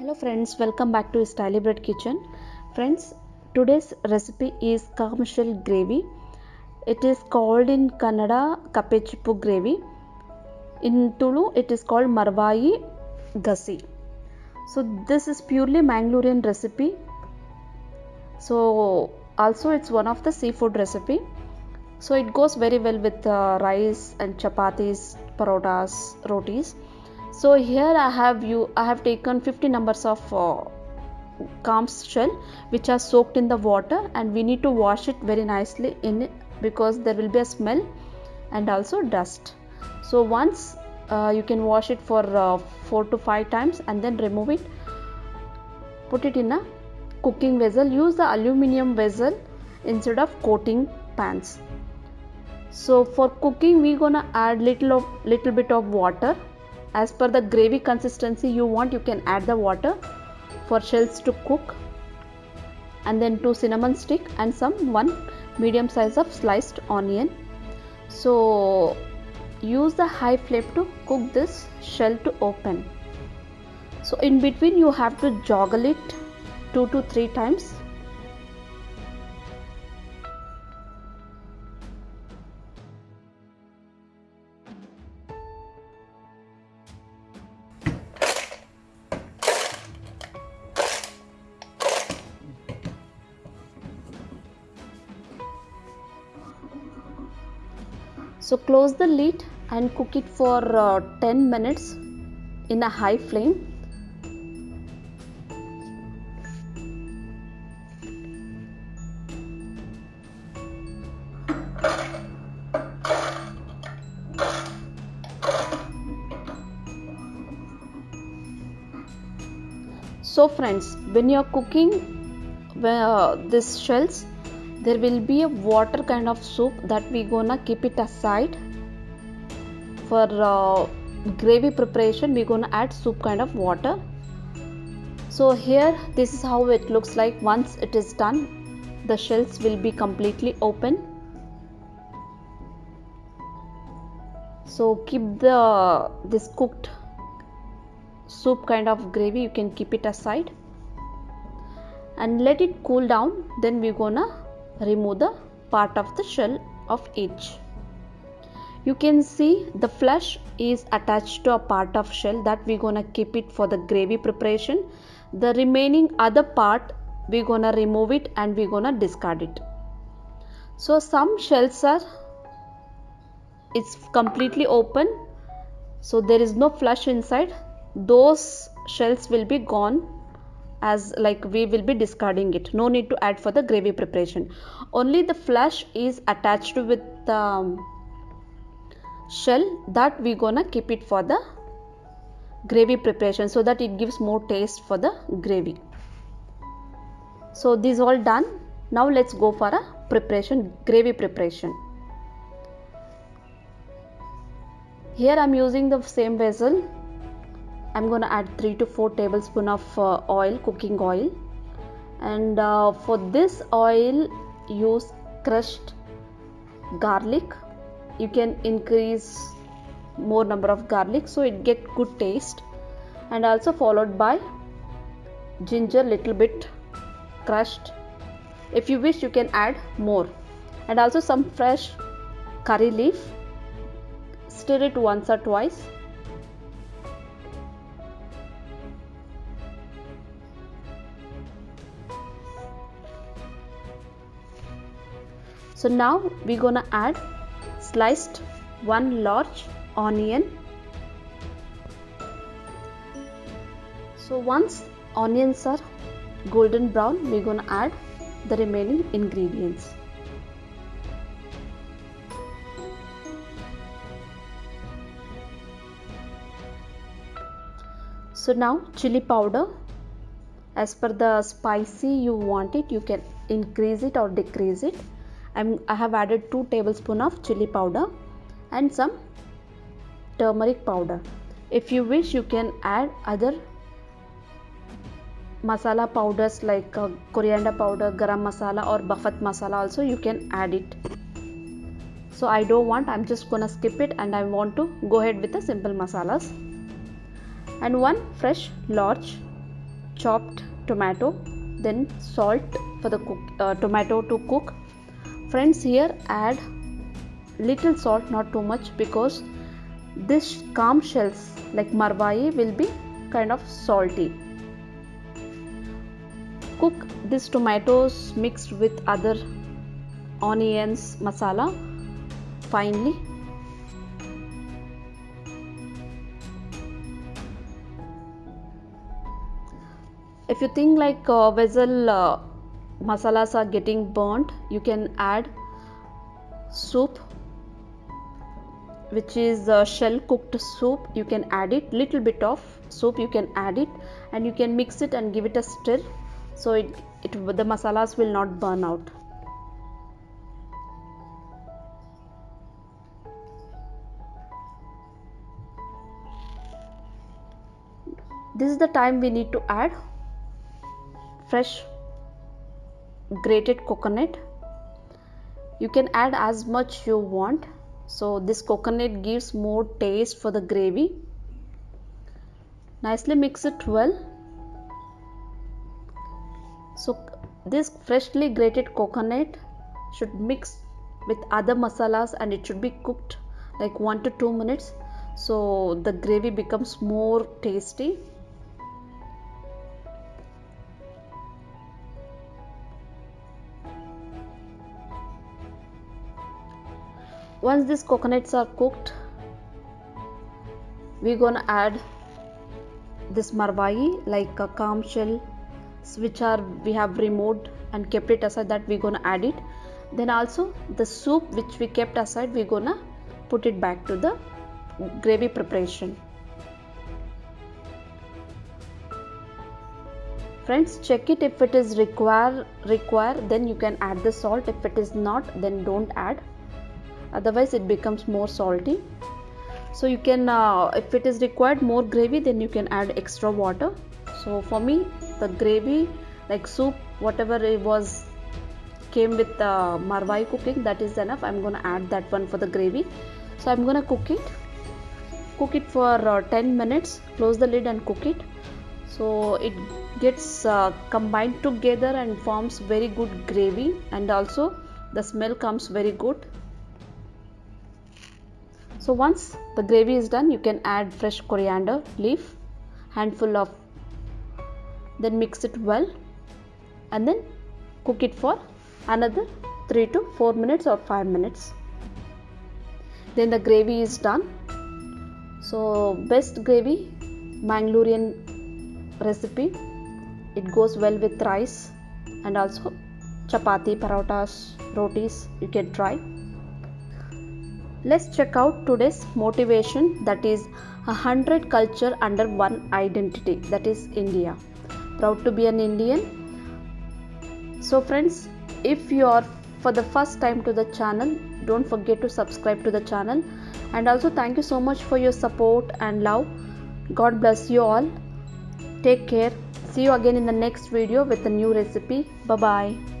Hello friends, welcome back to Styly Bread Kitchen. Friends, today's recipe is commercial gravy. It is called in Kannada Kapechippu gravy. In Tulu, it is called Marvai Gasi. So this is purely Mangalorean recipe. So also it's one of the seafood recipe. So it goes very well with uh, rice and chapatis, parotas, rotis so here i have you i have taken 50 numbers of uh, shell which are soaked in the water and we need to wash it very nicely in because there will be a smell and also dust. So once uh, you can wash it for uh, 4 to 5 times and then remove it. Put it in a cooking vessel. Use the aluminum vessel instead of coating pans. So for cooking we gonna add little of little bit of water as per the gravy consistency you want you can add the water for shells to cook and then two cinnamon stick and some one medium size of sliced onion. So use the high flame to cook this shell to open. So in between you have to joggle it two to three times So close the lid and cook it for uh, 10 minutes in a high flame. So friends, when you are cooking uh, this shells, there will be a water kind of soup that we gonna keep it aside. For uh, gravy preparation we gonna add soup kind of water. So here this is how it looks like. Once it is done the shells will be completely open. So keep the this cooked soup kind of gravy you can keep it aside. And let it cool down then we're gonna remove the part of the shell of each. You can see the flesh is attached to a part of shell that we're gonna keep it for the gravy preparation. The remaining other part we're gonna remove it and we're gonna discard it. So some shells are it's completely open so there is no flesh inside those shells will be gone as like we will be discarding it. No need to add for the gravy preparation. Only the flesh is attached with the um, shell that we gonna keep it for the gravy preparation so that it gives more taste for the gravy. So this all done. Now let's go for a preparation gravy preparation. Here i'm using the same vessel I'm going to add 3 to 4 tablespoon of uh, oil cooking oil. And uh, for this oil use crushed garlic. You can increase more number of garlic so it get good taste. And also followed by ginger little bit crushed. If you wish you can add more. And also some fresh curry leaf. Stir it once or twice so now we're gonna add sliced one large onion. So once onions are golden brown we're gonna add the remaining ingredients. So now chili powder. As per the spicy you want it you can increase it or decrease it I'm, I have added 2 tablespoon of chili powder and some turmeric powder. If you wish you can add other masala powders like uh, coriander powder, garam masala or bafat masala also you can add it. So I don't want I'm just gonna skip it and I want to go ahead with the simple masalas. And one fresh large chopped tomato then salt for the cook, uh, tomato to cook friends here add little salt not too much because this clam shells like marwai will be kind of salty. Cook these tomatoes mixed with other onions masala finely. If you think like uh, vessel uh, masalas are getting burnt you can add soup which is shell cooked soup. You can add it little bit of soup you can add it and you can mix it and give it a stir so it, it the masalas will not burn out. This is the time we need to add fresh grated coconut. You can add as much you want. So this coconut gives more taste for the gravy. Nicely mix it well. So this freshly grated coconut should mix with other masalas and it should be cooked like 1 to 2 minutes. So the gravy becomes more tasty once these coconuts are cooked we're gonna add this marwai like a clam shell which are we have removed and kept it aside that we're gonna add it. Then also the soup which we kept aside we're gonna put it back to the gravy preparation. Friends check it. If it is require require then you can add the salt. If it is not then don't add otherwise it becomes more salty. So you can uh, if it is required more gravy then you can add extra water. So for me the gravy like soup whatever it was came with the marwai cooking that is enough. I'm gonna add that one for the gravy. So i'm gonna cook it. Cook it for uh, 10 minutes. Close the lid and cook it. So it gets uh, combined together and forms very good gravy. And also the smell comes very good so once the gravy is done you can add fresh coriander leaf handful of then mix it well and then cook it for another 3 to 4 minutes or 5 minutes. Then the gravy is done. So best gravy Mangalorean recipe. It goes well with rice and also chapati parotas rotis. You can try Let's check out today's motivation that is a hundred culture under one identity that is India. Proud to be an Indian. So friends, if you are for the first time to the channel, don't forget to subscribe to the channel and also thank you so much for your support and love. God bless you all. Take care. See you again in the next video with a new recipe. Bye bye.